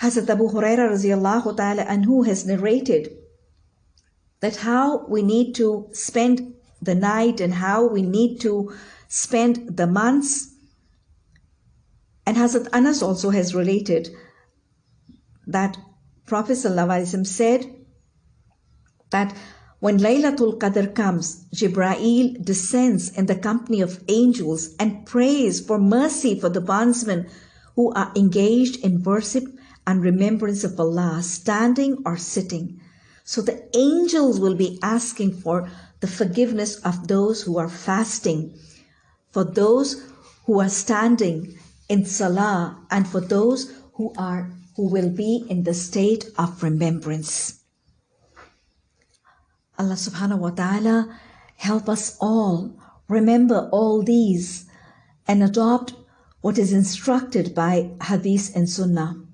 Hazrat Abu Huraira radiallahu ta'ala anhu has narrated that how we need to spend the night and how we need to spend the months. And Hazrat Anas also has related that Prophet ﷺ said that when Laylatul Qadr comes, Jibraeel descends in the company of angels and prays for mercy for the bondsmen who are engaged in worship and remembrance of Allah, standing or sitting. So the angels will be asking for the forgiveness of those who are fasting, for those who are standing in salah, and for those who are who will be in the state of remembrance. Allah subhanahu wa ta'ala help us all remember all these and adopt what is instructed by hadith and sunnah.